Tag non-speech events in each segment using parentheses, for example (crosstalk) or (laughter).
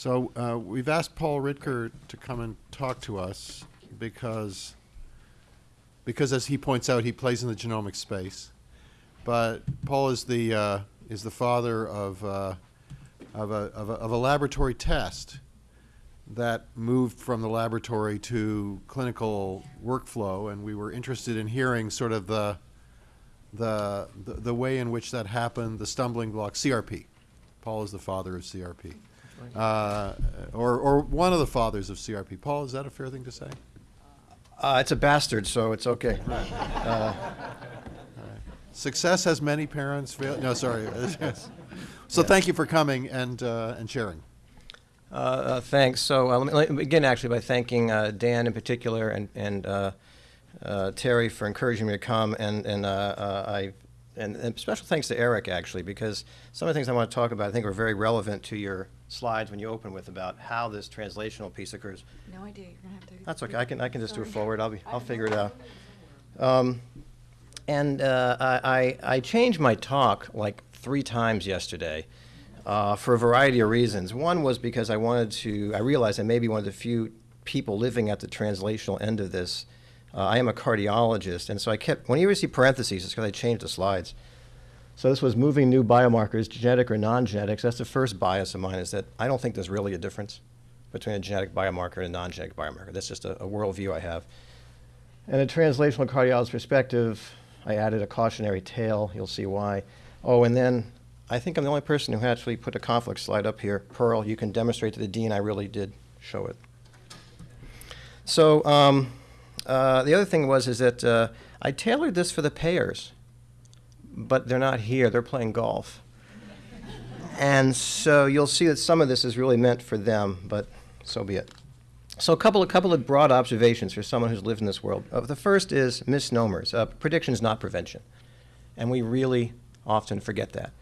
So uh, we've asked Paul Ridker to come and talk to us because, because as he points out, he plays in the genomic space. But Paul is the, uh, is the father of, uh, of, a, of, a, of a laboratory test that moved from the laboratory to clinical workflow, and we were interested in hearing sort of the, the, the, the way in which that happened, the stumbling block, CRP. Paul is the father of CRP. Uh, or, or one of the fathers of CRP. Paul, is that a fair thing to say? Uh, it's a bastard, so it's okay. (laughs) Uh, Success has many parents. Fail- no, sorry. (laughs) so thank you for coming and, uh, and sharing. uh, uh, thanks. So uh, let, me, let me begin actually by thanking uh, Dan in particular and, and uh, uh, Terry for encouraging me to come, and, and uh, uh, I and, and special thanks to Eric actually because some of the things I want to talk about I think are very relevant to your slides when you open with about how this translational piece occurs. No idea, you're gonna have to. That's okay. I can I can just do it forward. I'll be I'll figure it out. Um, and uh, I, I I changed my talk like three times yesterday uh, for a variety of reasons. One was because I wanted to. I realized I may be one of the few people living at the translational end of this. Uh, I am a cardiologist, and so I kept. When you see parentheses, it's because I changed the slides. So this was moving new biomarkers, genetic or non-genetic. That's the first bias of mine is that I don't think there's really a difference between a genetic biomarker and a non-genetic biomarker. That's just a, a worldview I have. And a translational cardiologist perspective, I added a cautionary tale. You'll see why. Oh, and then I think I'm the only person who actually put a conflict slide up here. Pearl, you can demonstrate to the dean I really did show it. So um, uh, the other thing was is that uh, I tailored this for the payers, but they're not here. They're playing golf. And so you'll see that some of this is really meant for them, but so be it. So a couple of couple of broad observations for someone who's lived in this world. Uh, the first is misnomers. Uh, prediction is not prevention, and we really often forget that.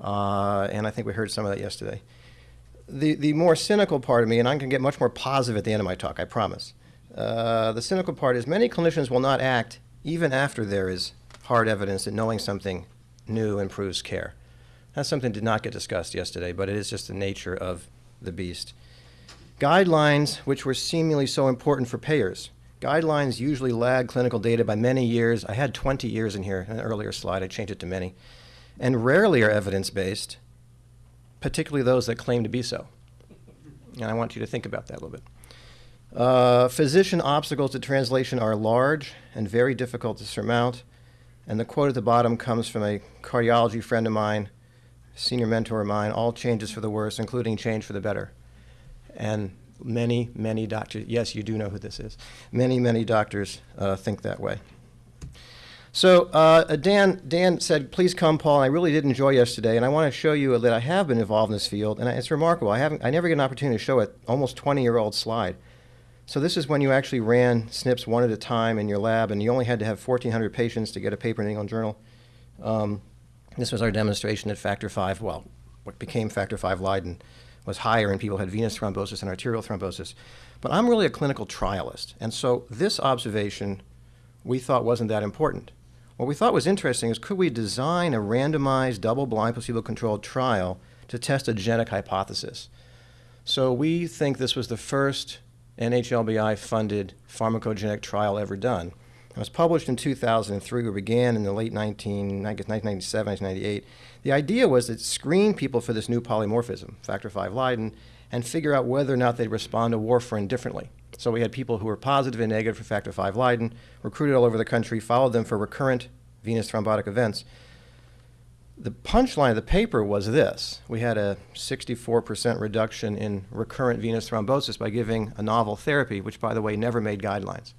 Uh, and I think we heard some of that yesterday. The the more cynical part of me, and I'm going to get much more positive at the end of my talk, I promise. Uh, the cynical part is many clinicians will not act even after there is hard evidence that knowing something new improves care. That's something that did not get discussed yesterday, but it is just the nature of the beast. Guidelines, which were seemingly so important for payers. Guidelines usually lag clinical data by many years. I had 20 years in here in an earlier slide. I changed it to many. And rarely are evidence-based, particularly those that claim to be so. And I want you to think about that a little bit. Uh, physician obstacles to translation are large and very difficult to surmount. And the quote at the bottom comes from a cardiology friend of mine, senior mentor of mine, all changes for the worse, including change for the better. And many, many doctors, yes, you do know who this is, many, many doctors uh, think that way. So uh, Dan, Dan said, please come, Paul. And I really did enjoy yesterday, and I want to show you that I have been involved in this field, and it's remarkable. I haven't, I never get an opportunity to show an almost 20-year-old slide. So this is when you actually ran SNPs one at a time in your lab, and you only had to have 1,400 patients to get a paper in the England Journal. Um, this was our demonstration that factor V, well, what became factor V Leiden, was higher in people who had venous thrombosis and arterial thrombosis. But I'm really a clinical trialist, and so this observation we thought wasn't that important. What we thought was interesting is could we design a randomized, double-blind, placebo-controlled trial to test a genetic hypothesis? So we think this was the first NHLBI-funded pharmacogenetic trial ever done. It was published in 2003. We began in the late 19, I guess 1997, 1998. The idea was to screen people for this new polymorphism, factor V Leiden, and figure out whether or not they'd respond to warfarin differently. So we had people who were positive and negative for factor V Leiden, recruited all over the country, followed them for recurrent venous thrombotic events. The punchline of the paper was this. We had a 64% reduction in recurrent venous thrombosis by giving a novel therapy, which, by the way, never made guidelines,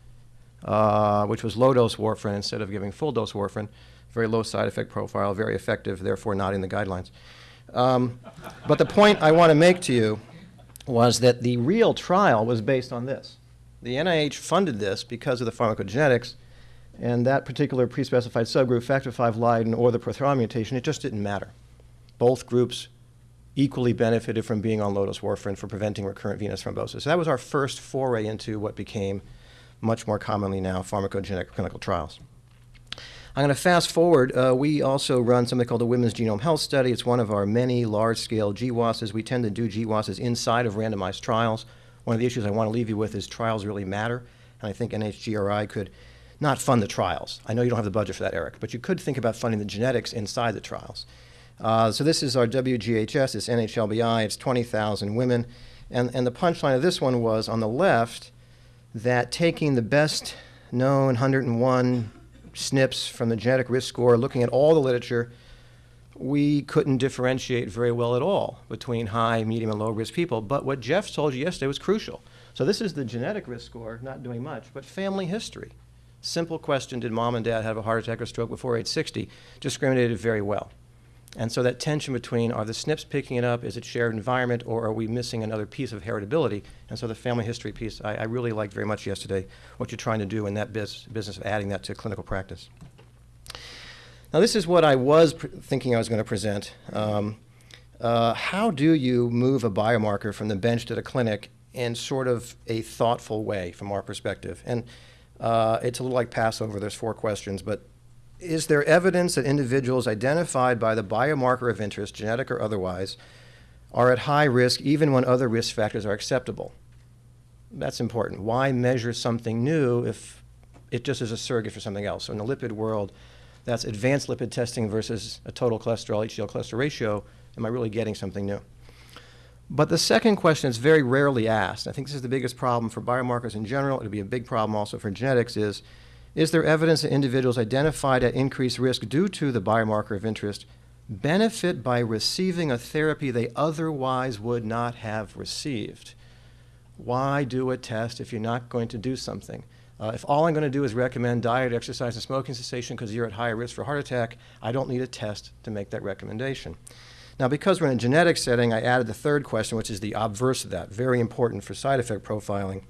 uh, which was low-dose warfarin instead of giving full-dose warfarin. Very low side effect profile, very effective, therefore not in the guidelines. Um, but the point I want to make to you was that the real trial was based on this. The NIH funded this because of the pharmacogenetics, and that particular pre-specified subgroup, factor V Leiden or the prothrombin mutation, it just didn't matter. Both groups equally benefited from being on low-dose warfarin for preventing recurrent venous thrombosis. So that was our first foray into what became much more commonly now pharmacogenetic clinical trials. I'm going to fast forward. Uh, we also run something called the Women's Genome Health Study. It's one of our many large-scale GWASs. We tend to do GWASs inside of randomized trials. One of the issues I want to leave you with is trials really matter, and I think NHGRI could not fund the trials. I know you don't have the budget for that, Eric, but you could think about funding the genetics inside the trials. Uh, so this is our WGHS, it's NHLBI, it's 20,000 women. And, and the punchline of this one was on the left that taking the best known 101 SNPs from the genetic risk score, looking at all the literature, we couldn't differentiate very well at all between high, medium, and low risk people. But what Jeff told you yesterday was crucial. So this is the genetic risk score, not doing much, but family history. Simple question, did mom and dad have a heart attack or stroke before age 60? Discriminated very well. And so that tension between are the SNPs picking it up, is it shared environment, or are we missing another piece of heritability? And so the family history piece, I, I really liked very much yesterday what you're trying to do in that biz, business of adding that to clinical practice. Now, this is what I was thinking I was going to present. Um, uh, how do you move a biomarker from the bench to the clinic in sort of a thoughtful way from our perspective? And uh, it's a little like Passover, there's four questions, but is there evidence that individuals identified by the biomarker of interest, genetic or otherwise, are at high risk even when other risk factors are acceptable? That's important. Why measure something new if it just is a surrogate for something else? So in the lipid world, that's advanced lipid testing versus a total cholesterol HDL cholesterol ratio. Am I really getting something new? But the second question is very rarely asked. I think this is the biggest problem for biomarkers in general. It'll be a big problem also for genetics is, is there evidence that individuals identified at increased risk due to the biomarker of interest benefit by receiving a therapy they otherwise would not have received? Why do a test if you're not going to do something? Uh, if all I'm going to do is recommend diet, exercise, and smoking cessation because you're at higher risk for heart attack, I don't need a test to make that recommendation. Now, because we're in a genetic setting, I added the third question, which is the obverse of that, very important for side effect profiling.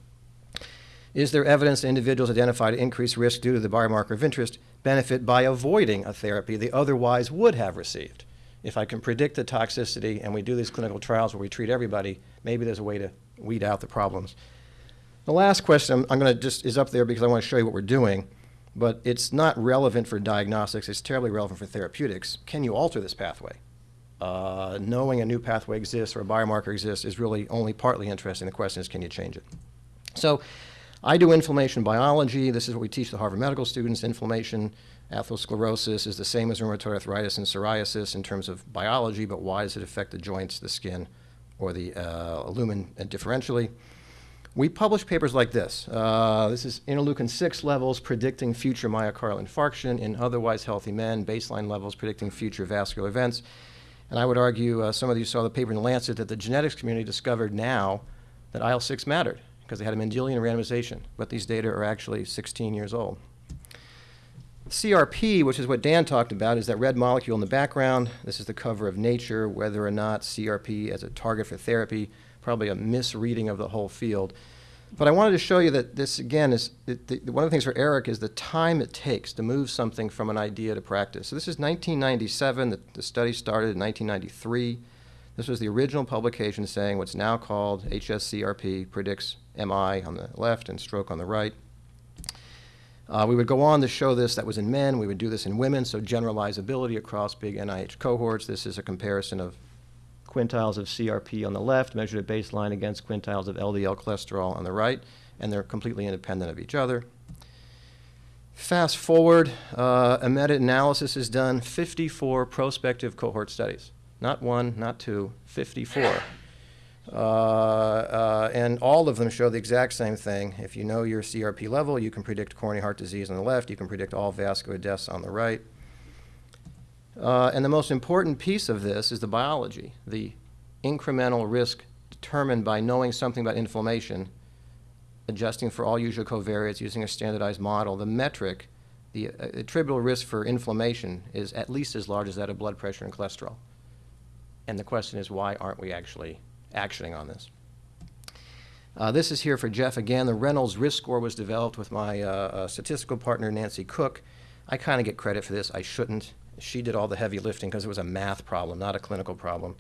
Is there evidence that individuals identified increased risk due to the biomarker of interest benefit by avoiding a therapy they otherwise would have received? If I can predict the toxicity and we do these clinical trials where we treat everybody, maybe there's a way to weed out the problems. The last question I'm, going to just is up there because I want to show you what we're doing, but it's not relevant for diagnostics. It's terribly relevant for therapeutics. Can you alter this pathway? Uh, knowing a new pathway exists or a biomarker exists is really only partly interesting. The question is, can you change it? So I do inflammation biology. This is what we teach the Harvard medical students. Inflammation, atherosclerosis is the same as rheumatoid arthritis and psoriasis in terms of biology, but why does it affect the joints, the skin, or the uh, lumen differentially? We publish papers like this. Uh, this is interleukin 6 levels predicting future myocardial infarction in otherwise healthy men, baseline levels predicting future vascular events. And I would argue, uh, some of you saw the paper in the Lancet, that the genetics community discovered now that IL 6 mattered because they had a Mendelian randomization, but these data are actually 16 years old. CRP, which is what Dan talked about, is that red molecule in the background. This is the cover of Nature, whether or not CRP as a target for therapy, probably a misreading of the whole field. But I wanted to show you that this, again, is the, one of the things for Eric is the time it takes to move something from an idea to practice. So this is 1997. The, the study started in 1993. This was the original publication saying what's now called HSCRP predicts MI on the left and stroke on the right. Uh, we would go on to show this. That was in men. We would do this in women, so generalizability across big NIH cohorts. This is a comparison of quintiles of CRP on the left, measured at baseline against quintiles of LDL cholesterol on the right, and they're completely independent of each other. Fast forward, uh, a meta-analysis is done, 54 prospective cohort studies. Not one, not two, 54. Uh, uh, and all of them show the exact same thing. If you know your CRP level, you can predict coronary heart disease on the left, you can predict all vascular deaths on the right. Uh, and the most important piece of this is the biology, the incremental risk determined by knowing something about inflammation, adjusting for all usual covariates using a standardized model. The metric, the uh, attributable risk for inflammation, is at least as large as that of blood pressure and cholesterol. And the question is, why aren't we actually actioning on this? Uh, this is here for Jeff again. The Reynolds risk score was developed with my uh, uh, statistical partner, Nancy Cook. I kind of get credit for this. I shouldn't. She did all the heavy lifting because it was a math problem, not a clinical problem.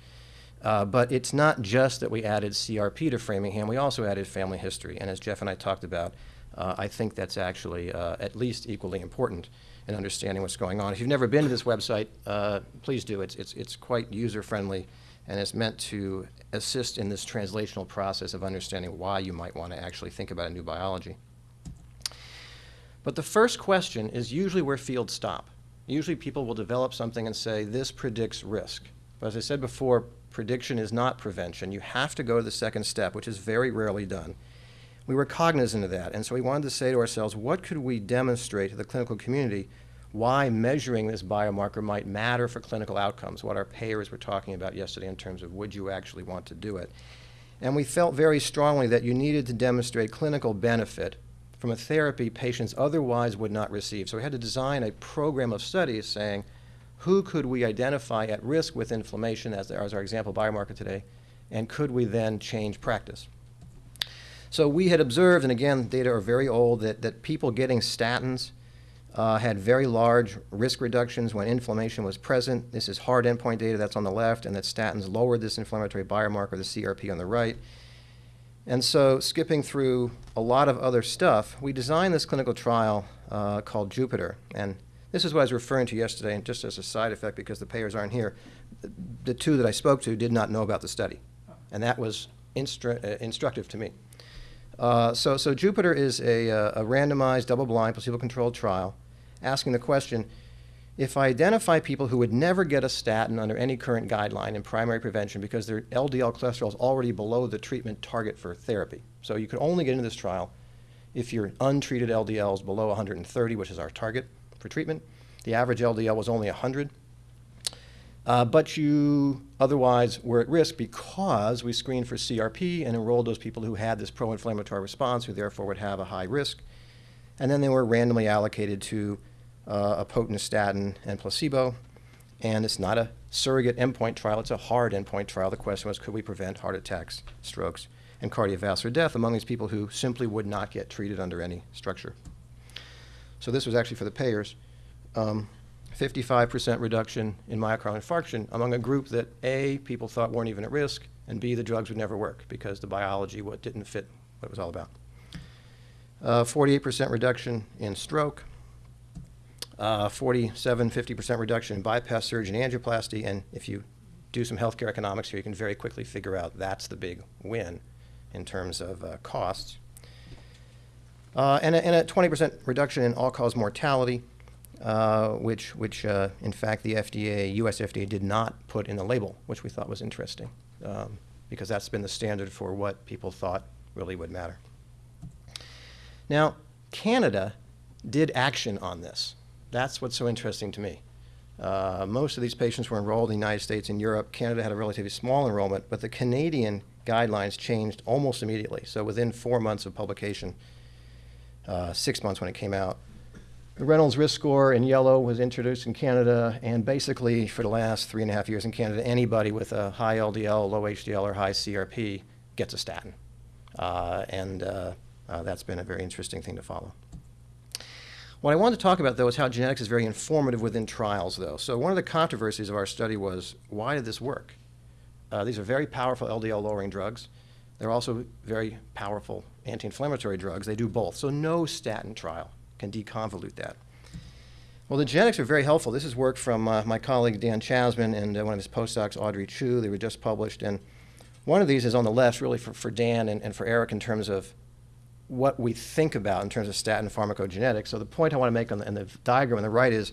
Uh, but it's not just that we added CRP to Framingham, we also added family history. And as Jeff and I talked about, uh, I think that's actually uh, at least equally important in understanding what's going on. If you've never been to this website, uh, please do. It's, it's, it's quite user-friendly, and it's meant to assist in this translational process of understanding why you might want to actually think about a new biology. But the first question is usually where fields stop. Usually people will develop something and say, this predicts risk. But as I said before, prediction is not prevention. You have to go to the second step, which is very rarely done. We were cognizant of that, and so we wanted to say to ourselves, what could we demonstrate to the clinical community why measuring this biomarker might matter for clinical outcomes, what our payers were talking about yesterday in terms of would you actually want to do it. And we felt very strongly that you needed to demonstrate clinical benefit from a therapy patients otherwise would not receive. So we had to design a program of studies saying, who could we identify at risk with inflammation as, as our example biomarker today, and could we then change practice? So we had observed, and again, data are very old, that, that people getting statins uh, had very large risk reductions when inflammation was present. This is hard endpoint data that's on the left, and that statins lowered this inflammatory biomarker, the CRP on the right. And so, skipping through a lot of other stuff, we designed this clinical trial uh, called Jupiter. And this is what I was referring to yesterday, and just as a side effect, because the payers aren't here, the, the two that I spoke to did not know about the study. And that was instru uh, instructive to me. Uh, so, so Jupiter is a, uh, a randomized, double-blind, placebo-controlled trial asking the question, if I identify people who would never get a statin under any current guideline in primary prevention because their LDL cholesterol is already below the treatment target for therapy. So you could only get into this trial if your untreated LDL is below 130, which is our target for treatment. The average LDL was only 100. Uh, but you otherwise were at risk because we screened for CRP and enrolled those people who had this pro-inflammatory response, who therefore would have a high risk. And then they were randomly allocated to uh, a potent statin and placebo. And it's not a surrogate endpoint trial, it's a hard endpoint trial. The question was, could we prevent heart attacks, strokes, and cardiovascular death among these people who simply would not get treated under any structure? So this was actually for the payers. 55% um, reduction in myocardial infarction among a group that A, people thought weren't even at risk, and B, the drugs would never work because the biology what didn't fit what it was all about. 48% uh, reduction in stroke, uh, 47, 50% reduction in bypass surgery and angioplasty. And if you do some healthcare economics here, you can very quickly figure out that's the big win in terms of uh, costs. Uh, and, a, and, a, 20% reduction in all-cause mortality, uh, which, which uh, in fact, the FDA, US FDA, did not put in the label, which we thought was interesting, um, because that's been the standard for what people thought really would matter. Now, Canada did action on this. That's what's so interesting to me. Uh, most of these patients were enrolled in the United States and Europe. Canada had a relatively small enrollment, but the Canadian guidelines changed almost immediately. So within four months of publication, uh, six months when it came out, the Reynolds risk score in yellow was introduced in Canada, and basically for the last three and a half years in Canada, anybody with a high LDL, low HDL, or high CRP gets a statin. Uh, and uh, uh, that's been a very interesting thing to follow. What I want to talk about, though, is how genetics is very informative within trials, though. So one of the controversies of our study was, why did this work? Uh, these are very powerful LDL-lowering drugs. They're also very powerful anti-inflammatory drugs. They do both. So no statin trial can deconvolute that. Well, the genetics are very helpful. This is work from uh, my colleague Dan Chasman and uh, one of his postdocs, Audrey Chu. They were just published. And one of these is on the left, really for, for Dan and, and for Eric in terms of what we think about in terms of statin pharmacogenetics. So the point I want to make on the, the diagram on the right is,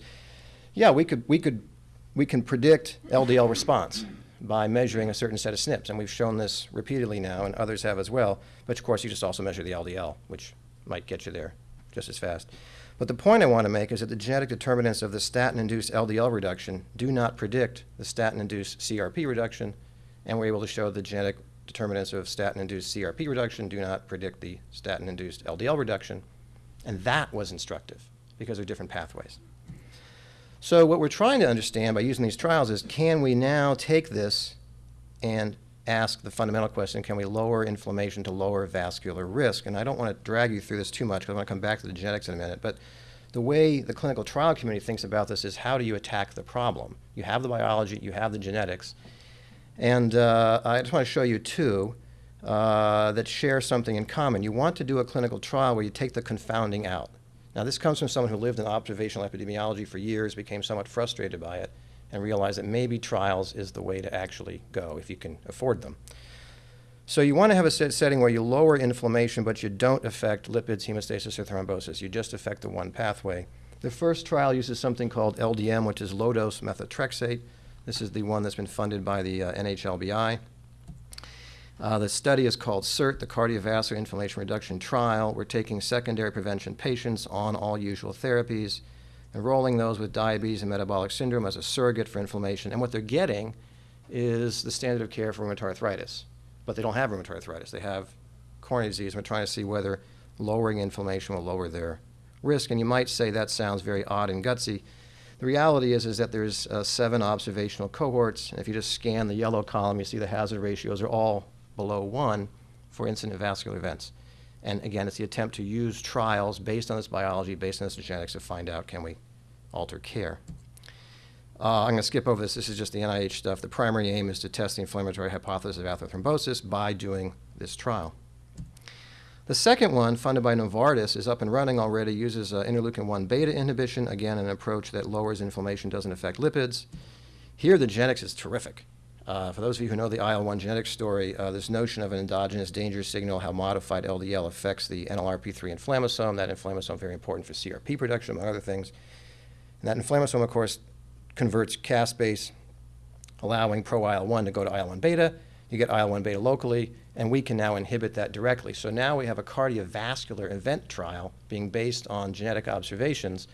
yeah, we could we could we can predict LDL response by measuring a certain set of SNPs, and we've shown this repeatedly now, and others have as well. But of course, you just also measure the LDL, which might get you there just as fast. But the point I want to make is that the genetic determinants of the statin-induced LDL reduction do not predict the statin-induced CRP reduction, and we're able to show the genetic determinants of statin-induced CRP reduction do not predict the statin-induced LDL reduction. And that was instructive because they're different pathways. So what we're trying to understand by using these trials is can we now take this and ask the fundamental question, can we lower inflammation to lower vascular risk? And I don't want to drag you through this too much because I want to come back to the genetics in a minute. But the way the clinical trial community thinks about this is how do you attack the problem? You have the biology, you have the genetics, and uh, I just want to show you two. uh, that share something in common. You want to do a clinical trial where you take the confounding out. Now, this comes from someone who lived in observational epidemiology for years, became somewhat frustrated by it, and realized that maybe trials is the way to actually go if you can afford them. So you want to have a set setting where you lower inflammation, but you don't affect lipids, hemostasis, or thrombosis. You just affect the one pathway. The first trial uses something called LDM, which is low-dose methotrexate. This is the one that's been funded by the uh, NHLBI. Uh, the study is called CIRT, the Cardiovascular Inflammation Reduction Trial. We're taking secondary prevention patients on all usual therapies, enrolling those with diabetes and metabolic syndrome as a surrogate for inflammation. And what they're getting is the standard of care for rheumatoid arthritis. But they don't have rheumatoid arthritis. They have coronary disease. We're trying to see whether lowering inflammation will lower their risk. And you might say that sounds very odd and gutsy. The reality is, is that there's uh, seven observational cohorts. And if you just scan the yellow column, you see the hazard ratios are all below one for incident vascular events. And again, it's the attempt to use trials based on this biology, based on this genetics to find out can we alter care. Uh, I'm going to skip over this. This is just the NIH stuff. The primary aim is to test the inflammatory hypothesis of atherothrombosis by doing this trial. The second one, funded by Novartis, is up and running already, uses uh, interleukin-1 beta inhibition, again, an approach that lowers inflammation, doesn't affect lipids. Here, the genetics is terrific. Uh, for those of you who know the IL-1 genetics story, uh, this notion of an endogenous danger signal, how modified LDL affects the NLRP3 inflammasome, that inflammasome very important for CRP production, among other things. And that inflammasome, of course, converts caspase, allowing pro-IL-1 to go to IL-1 beta. You get IL-1 beta locally, and we can now inhibit that directly. So now we have a cardiovascular event trial being based on genetic observations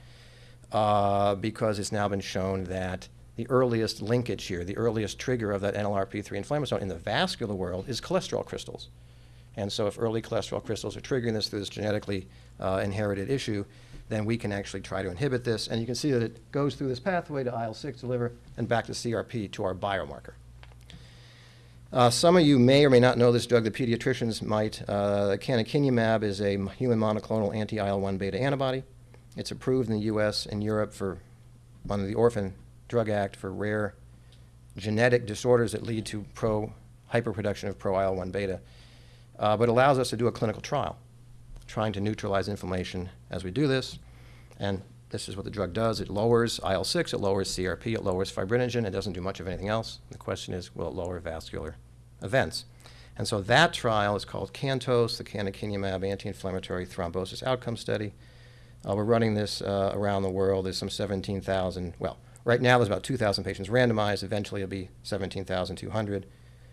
uh, because it's now been shown that the earliest linkage here, the earliest trigger of that NLRP3 inflammasome in the vascular world is cholesterol crystals. And so if early cholesterol crystals are triggering this through this genetically uh, inherited issue, then we can actually try to inhibit this. And you can see that it goes through this pathway to IL-6 to liver and back to CRP to our biomarker. Uh, some of you may or may not know this drug. The pediatricians might. Uh, canakinumab is a human monoclonal anti-IL-1 beta antibody. It's approved in the U.S. and Europe for under the Orphan Drug Act for rare genetic disorders that lead to pro hyperproduction of pro IL-1 beta, uh, but allows us to do a clinical trial, trying to neutralize inflammation as we do this. And this is what the drug does. It lowers IL-6, it lowers CRP, it lowers fibrinogen. It doesn't do much of anything else. The question is, will it lower vascular events? And so that trial is called CANTOS, the canakinumab anti-inflammatory thrombosis outcome study. Uh, we're running this uh, around the world. There's some 17,000, well, right now there's about 2,000 patients randomized. Eventually it'll be 17,200.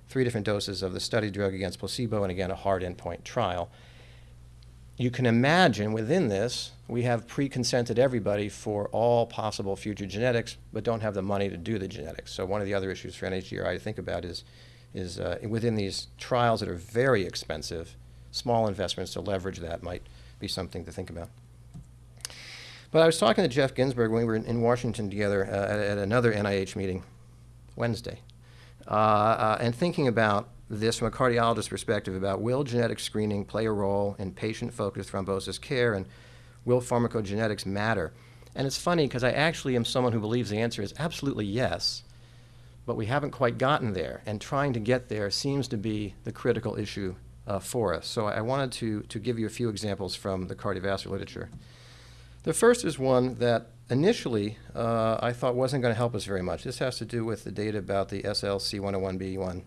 Three different doses of the study drug against placebo, and again, a hard endpoint trial. You can imagine within this, we have pre-consented everybody for all possible future genetics, but don't have the money to do the genetics. So one of the other issues for NHGRI to think about is, is uh, within these trials that are very expensive, small investments to leverage that might be something to think about. But I was talking to Jeff Ginsburg when we were in, in Washington together uh, at, at, another NIH meeting Wednesday, uh, uh, and thinking about this from a cardiologist perspective about will genetic screening play a role in patient-focused thrombosis care and will pharmacogenetics matter? And it's funny because I actually am someone who believes the answer is absolutely yes, but we haven't quite gotten there, and trying to get there seems to be the critical issue uh, for us. So I wanted to, to give you a few examples from the cardiovascular literature. The first is one that initially uh, I thought wasn't going to help us very much. This has to do with the data about the SLCO1B1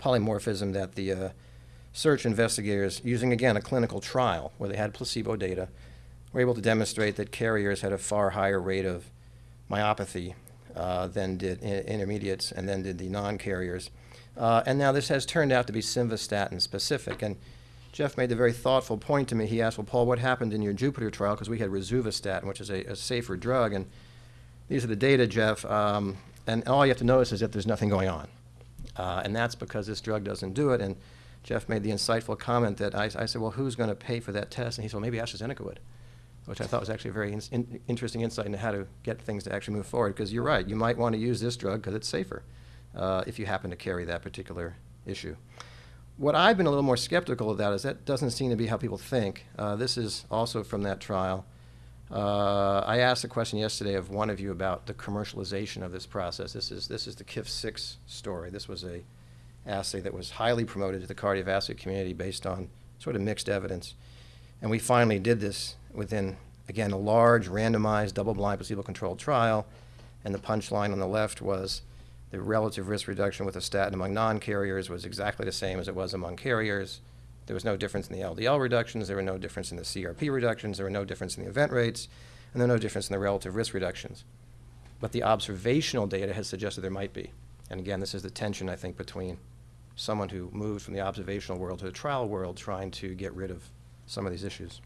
polymorphism that the uh, search investigators, using again a clinical trial where they had placebo data, were able to demonstrate that carriers had a far higher rate of myopathy uh, than did intermediates and then did the non-carriers. Uh, and now this has turned out to be simvastatin specific. And Jeff made the very thoughtful point to me. He asked, well, Paul, what happened in your Jupiter trial? Because we had rosuvastatin, which is a, a, safer drug. And these are the data, Jeff. Um, and all you have to notice is that there's nothing going on. Uh, and that's because this drug doesn't do it. And Jeff made the insightful comment that I, I said, well, who's going to pay for that test? And he said, well, maybe AstraZeneca would, which I thought was actually a very in, in, interesting insight into how to get things to actually move forward. Because you're right, you might want to use this drug because it's safer uh, if you happen to carry that particular issue. What I've been a little more skeptical of that is that doesn't seem to be how people think. Uh, this is also from that trial. Uh, I asked a question yesterday of one of you about the commercialization of this process. This is, this is the KIF6 story. This was a assay that was highly promoted to the cardiovascular community based on sort of mixed evidence. And we finally did this within, again, a large randomized double-blind placebo-controlled trial. And the punchline on the left was the relative risk reduction with a statin among non-carriers was exactly the same as it was among carriers. There was no difference in the LDL reductions, there were no difference in the CRP reductions, there were no difference in the event rates, and there were no difference in the relative risk reductions. But the observational data has suggested there might be. And again, this is the tension, I think, between someone who moved from the observational world to the trial world trying to get rid of some of these issues.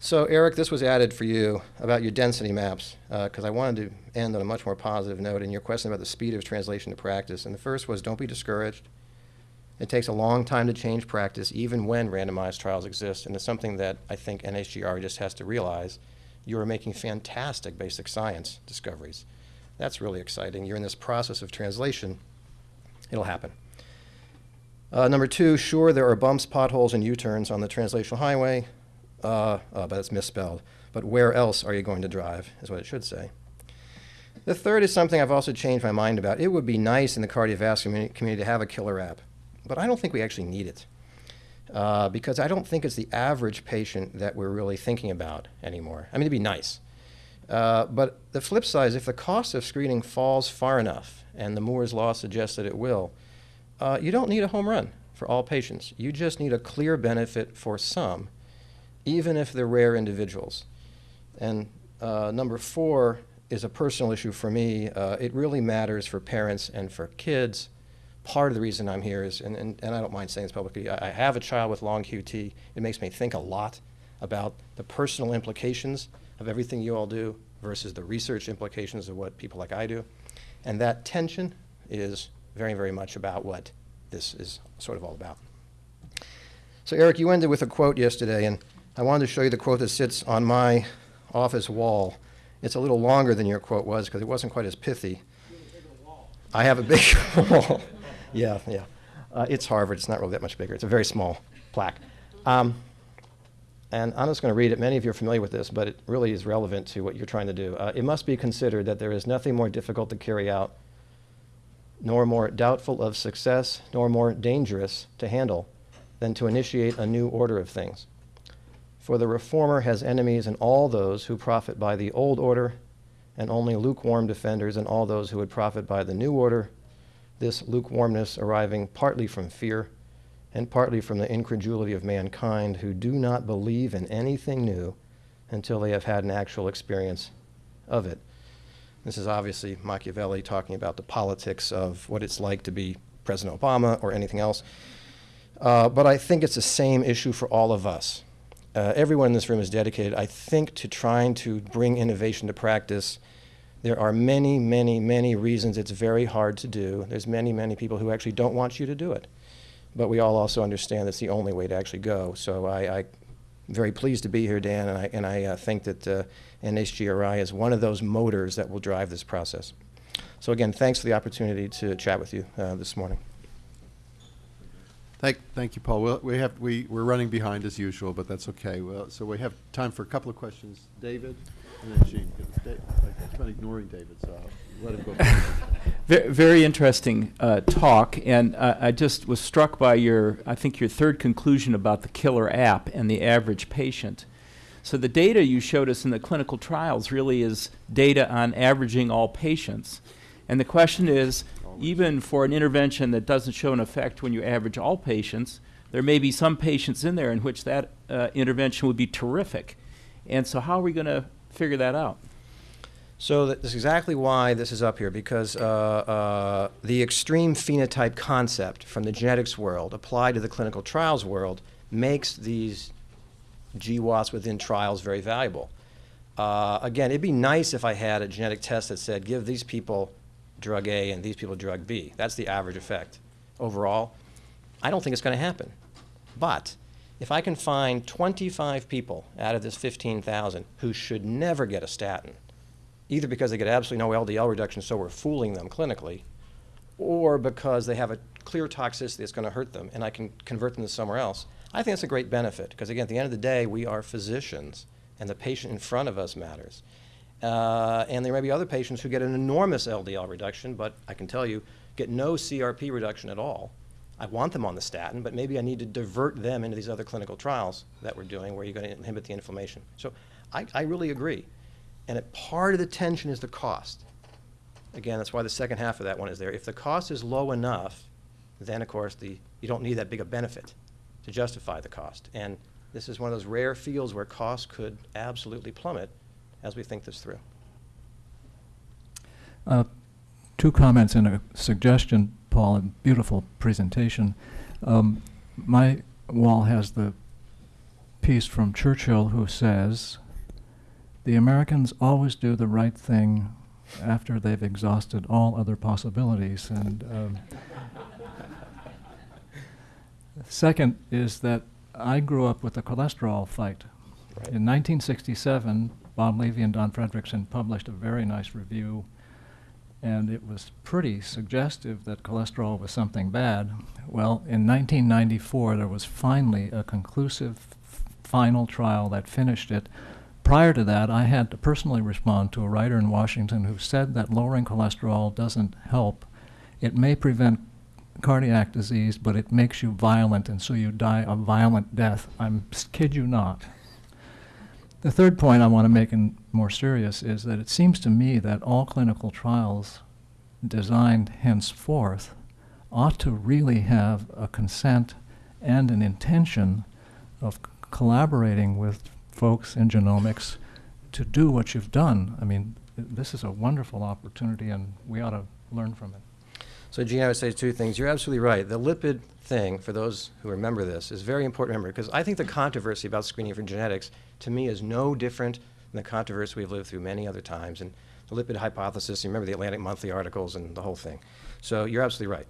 So, Eric, this was added for you about your density maps, uh, because I wanted to end on a much more positive note in your question about the speed of translation to practice. And the first was don't be discouraged. It takes a long time to change practice, even when randomized trials exist, and it's something that I think NHGRI just has to realize. You are making fantastic basic science discoveries. That's really exciting. You're in this process of translation. It'll happen. Uh, number two, sure, there are bumps, potholes, and U-turns on the translational highway, uh, uh, but it's misspelled. But where else are you going to drive, is what it should say. The third is something I've also changed my mind about. It would be nice in the cardiovascular community to have a killer app, but I don't think we actually need it. Uh, because I don't think it's the average patient that we're really thinking about anymore. I mean, it'd be nice. Uh, but the flip side is if the cost of screening falls far enough, and the Moore's Law suggests that it will, uh, you don't need a home run for all patients. You just need a clear benefit for some, even if they're rare individuals. And uh, number four is a personal issue for me. Uh, it really matters for parents and for kids part of the reason I'm here is, and, and, and I don't mind saying this publicly, I, I have a child with long QT. It makes me think a lot about the personal implications of everything you all do versus the research implications of what people like I do. And that tension is very, very much about what this is sort of all about. So, Eric, you ended with a quote yesterday, and I wanted to show you the quote that sits on my office wall. It's a little longer than your quote was because it wasn't quite as pithy. I have a big (laughs) wall. Yeah, yeah. Uh, it's Harvard. It's not really that much bigger. It's a very small plaque. Um, and I'm just going to read it. Many of you are familiar with this, but it really is relevant to what you're trying to do. Uh, it must be considered that there is nothing more difficult to carry out, nor more doubtful of success, nor more dangerous to handle than to initiate a new order of things. For the reformer has enemies in all those who profit by the old order, and only lukewarm defenders in all those who would profit by the new order this lukewarmness arriving partly from fear and partly from the incredulity of mankind who do not believe in anything new until they have had an actual experience of it. This is obviously Machiavelli talking about the politics of what it's like to be President Obama or anything else. Uh, but I think it's the same issue for all of us. Uh, everyone in this room is dedicated, I think, to trying to bring innovation to practice there are many, many, many reasons it's very hard to do. There's many, many people who actually don't want you to do it. But we all also understand that's the only way to actually go. So I, I very pleased to be here, Dan, and I, and I uh, think that uh, NHGRI is one of those motors that will drive this process. So again, thanks for the opportunity to chat with you uh, this morning. Thank, thank you, Paul. We'll, we have, we, we're running behind as usual, but that's okay. Well, so we have time for a couple of questions. David, and then Gene. 'cause Da- I keep on ignoring David, so I'll let him go. (laughs) first. Very interesting uh, talk, and uh, I just was struck by your, I think your third conclusion about the killer app and the average patient. So the data you showed us in the clinical trials really is data on averaging all patients. And the question is, even for an intervention that doesn't show an effect when you average all patients, there may be some patients in there in which that uh, intervention would be terrific. And so how are we going to figure that out? So that's exactly why this is up here, because uh, uh, the extreme phenotype concept from the genetics world applied to the clinical trials world makes these GWAS within trials very valuable. Uh, again, it'd be nice if I had a genetic test that said, give these people drug A and these people drug B. That's the average effect. Overall, I don't think it's going to happen. But if I can find 25 people out of this 15,000 who should never get a statin, either because they get absolutely no LDL reduction, so we're fooling them clinically, or because they have a clear toxicity that's going to hurt them, and I can convert them to somewhere else, I think that's a great benefit. Because again, at the end of the day, we are physicians, and the patient in front of us matters. Uh, and there may be other patients who get an enormous LDL reduction, but I can tell you, get no CRP reduction at all. I want them on the statin, but maybe I need to divert them into these other clinical trials that we're doing where you're going to inhibit the inflammation. So I, I really agree. And part of the tension is the cost. Again, that's why the second half of that one is there. If the cost is low enough, then of course the, you don't need that big a benefit to justify the cost. And this is one of those rare fields where costs could absolutely plummet as we think this through. Uh, Two comments and a suggestion, Paul, and beautiful presentation. Um, My wall has the piece from Churchill who says, "The Americans always do the right thing after they've exhausted all other possibilities." And um, second is that I grew up with the cholesterol fight. Right. In 1967, Bob Levy and Don Fredrickson published a very nice review, and it was pretty suggestive that cholesterol was something bad. Well, in 1994, there was finally a conclusive final trial that finished it. Prior to that, I had to personally respond to a writer in Washington who said that lowering cholesterol doesn't help. It may prevent cardiac disease, but it makes you violent, and so you die a violent death. I'm kid you not. The third point I want to make, and more serious, is that it seems to me that all clinical trials designed henceforth ought to really have a consent and an intention of collaborating with folks in genomics to do what you've done. I mean, th- this is a wonderful opportunity, and we ought to learn from it. So Gene, I would say two things. You're absolutely right. The lipid thing, for those who remember this, is very important to remember because I think the controversy about screening for genetics, to me, is no different than the controversy we've lived through many other times. And the lipid hypothesis, you remember the Atlantic Monthly articles and the whole thing. So you're absolutely right.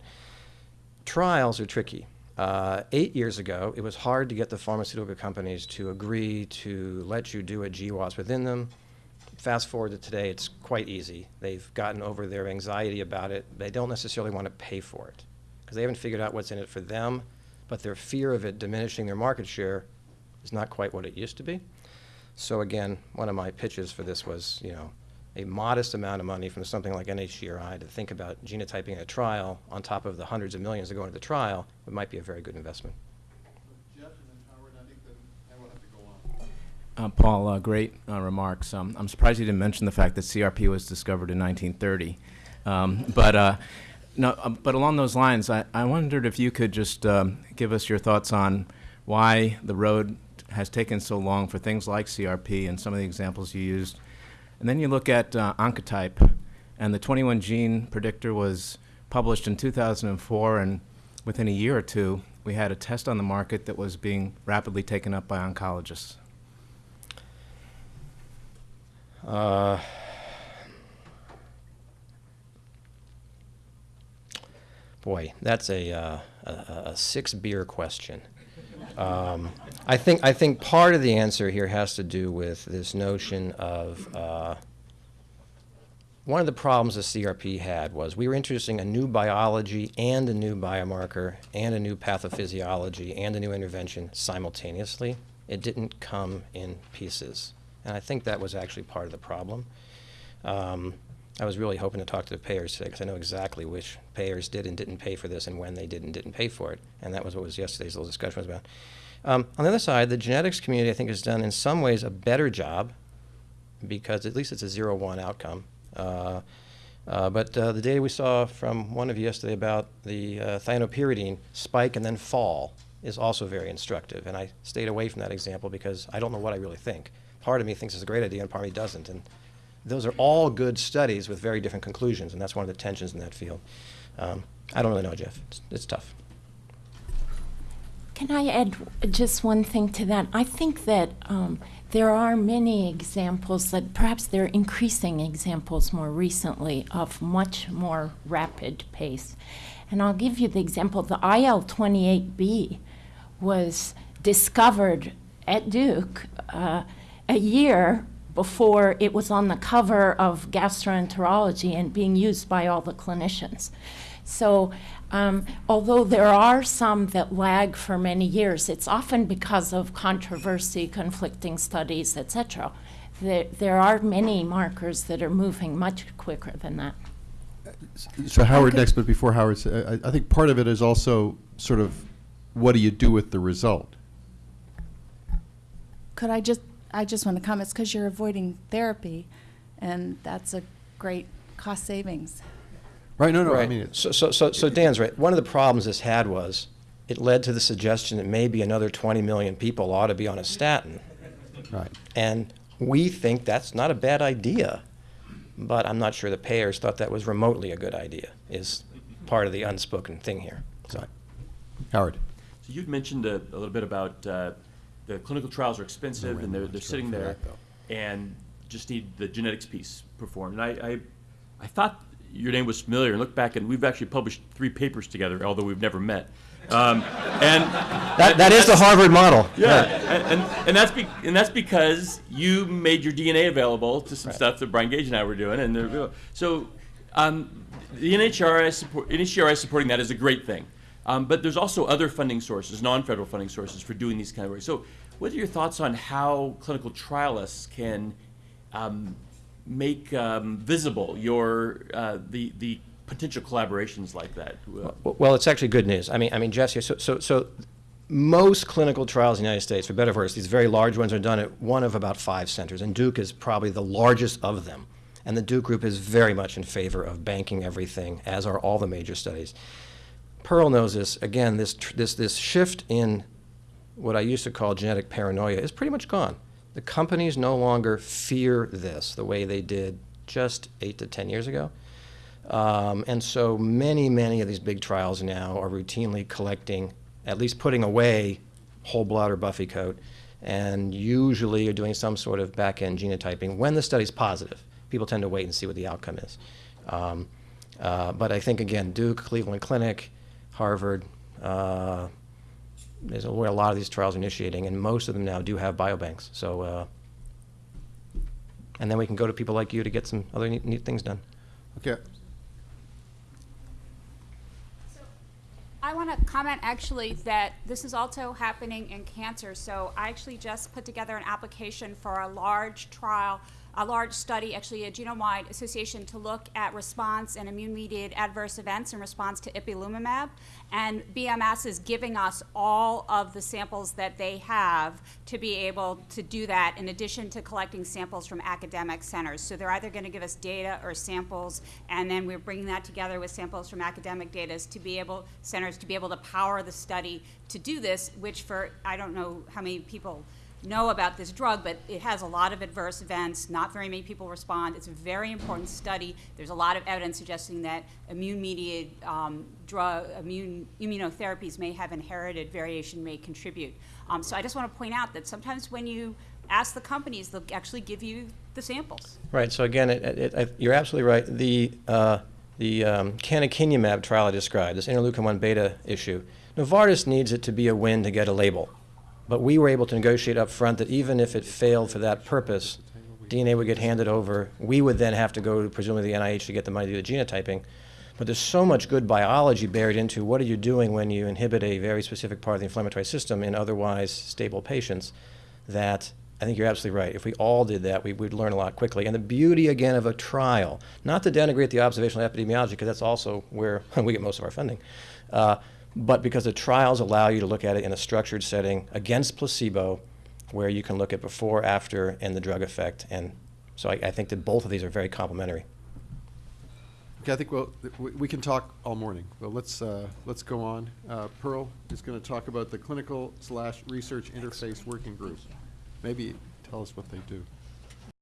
Trials are tricky. Uh, eight years ago, it was hard to get the pharmaceutical companies to agree to let you do a GWAS within them. Fast forward to today, it's quite easy. They've gotten over their anxiety about it. They don't necessarily want to pay for it because they haven't figured out what's in it for them, but their fear of it diminishing their market share is not quite what it used to be. So again, one of my pitches for this was, you know, a modest amount of money from something like NHGRI to think about genotyping in a trial on top of the hundreds of millions that go into the trial, it might be a very good investment. Jeff and then Howard, I think that I will have to go on. Uh, Paul, uh, great uh, remarks. Um, I'm surprised you didn't mention the fact that CRP was discovered in 1930. Um, (laughs) but uh, no, uh, but along those lines, I, I wondered if you could just um, give us your thoughts on why the road has taken so long for things like CRP and some of the examples you used. And then you look at uh, Oncotype, and the 21 gene predictor was published in 2004, and within a year or two, we had a test on the market that was being rapidly taken up by oncologists. Uh, boy, that's a, uh, a, a six beer question. Um, I think I think part of the answer here has to do with this notion of uh, one of the problems the CRP had was we were introducing a new biology and a new biomarker and a new pathophysiology and a new intervention simultaneously. It didn't come in pieces. And I think that was actually part of the problem. Um, I was really hoping to talk to the payers today because I know exactly which payers did and didn't pay for this and when they did and didn't pay for it. And that was what was yesterday's little discussion was about. Um, on the other side, the genetics community, I think, has done in some ways a better job because at least it's a zero one outcome. Uh, uh, but uh, the data we saw from one of you yesterday about the uh, thienopyridine spike and then fall is also very instructive. And I stayed away from that example because I don't know what I really think. Part of me thinks it's a great idea and part of me doesn't. And those are all good studies with very different conclusions, and that's one of the tensions in that field. Um, I don't really know, Jeff. It's, it's tough. Can I add just one thing to that? I think that um, there are many examples that perhaps there are increasing examples more recently of much more rapid pace. And I'll give you the example the IL 28B was discovered at Duke uh, a year before it was on the cover of gastroenterology and being used by all the clinicians. So, um, although there are some that lag for many years, it's often because of controversy, conflicting studies, etc. There, there are many markers that are moving much quicker than that. So Howard could- next, but before Howard, I think part of it is also sort of, what do you do with the result? Could I just, I just want to comment, it's because you're avoiding therapy, and that's a great cost savings. Right, no, no, right. I mean, So, so, so, so Dan's right. One of the problems this had was it led to the suggestion that maybe another 20 million people ought to be on a statin. right. And we think that's not a bad idea. But I'm not sure the payers thought that was remotely a good idea, is part of the unspoken thing here. So, Howard? So you'd mentioned a, a little bit about uh, the clinical trials are expensive and they're, they're sitting there and just need the genetics piece performed. And I, I, I thought your name was familiar and looked back and we've actually published three papers together, although we've never met. Um, and that, that is the Harvard model. yeah, and, and, and that's be, and that's because you made your DNA available to some stuff that Brian Gage and I were doing, and they're- so um, the NHRI support, NHGRI supporting that is a great thing. Um, but there's also other funding sources, non-federal funding sources for doing these kind of work. So, what are your thoughts on how clinical trialists can um, make um, visible your uh, the the potential collaborations like that? Uh, W- Well, it's actually good news. I mean, I mean, Jesse, so, so, so most clinical trials in the United States, for better or worse, these very large ones are done at one of about five centers, and Duke is probably the largest of them. And the Duke group is very much in favor of banking everything, as are all the major studies. Pearl knows this. Again, this, this, this shift in what I used to call genetic paranoia is pretty much gone. The companies no longer fear this the way they did just eight to 10 years ago. Um, and so many, many of these big trials now are routinely collecting, at least putting away whole blood or buffy coat, and usually are doing some sort of back end genotyping when the study's positive. People tend to wait and see what the outcome is. Um, uh, but I think, again, Duke, Cleveland Clinic, Harvard, uh, is where a lot of these trials are initiating, and most of them now do have biobanks. So, uh, and then we can go to people like you to get some other neat, neat things done. Okay, I want to comment actually that this is also happening in cancer. So I actually just put together an application for a large trial, a large study, actually a genome-wide association to look at response and immune-mediated adverse events in response to ipilimumab. And BMS is giving us all of the samples that they have to be able to do that in addition to collecting samples from academic centers. So they're either going to give us data or samples, and then we're bringing that together with samples from academic data to be able, centers to be able to power the study to do this, which for, I don't know how many people know about this drug, but it has a lot of adverse events. Not very many people respond. It's a very important study. There's a lot of evidence suggesting that immune-mediated um, drug, immune immunotherapies may have inherited variation, may contribute. Um, so I just want to point out that sometimes when you ask the companies, they'll actually give you the samples. Right. So again, it, it, it, you're absolutely right. The uh, the um, canakinumab trial I described, this interleukin one beta issue, Novartis needs it to be a win to get a label, but we were able to negotiate up front that even if it failed for that purpose, DNA would get handed over. We would then have to go to presumably the NIH to get the money to do the genotyping. But there's so much good biology buried into what are you doing when you inhibit a very specific part of the inflammatory system in otherwise stable patients that I think you're absolutely right. If we all did that, we would learn a lot quickly. And the beauty, again, of a trial, not to denigrate the observational epidemiology, because that's also where (laughs) we get most of our funding, uh, but because the trials allow you to look at it in a structured setting against placebo, where you can look at before, after, and the drug effect. And so I, I think that both of these are very complementary. okay, I think we'll, we, can talk all morning, but let's, uh, let's go on. Uh, Pearl is gonna talk about the clinical slash research interface working group. Maybe tell us what they do.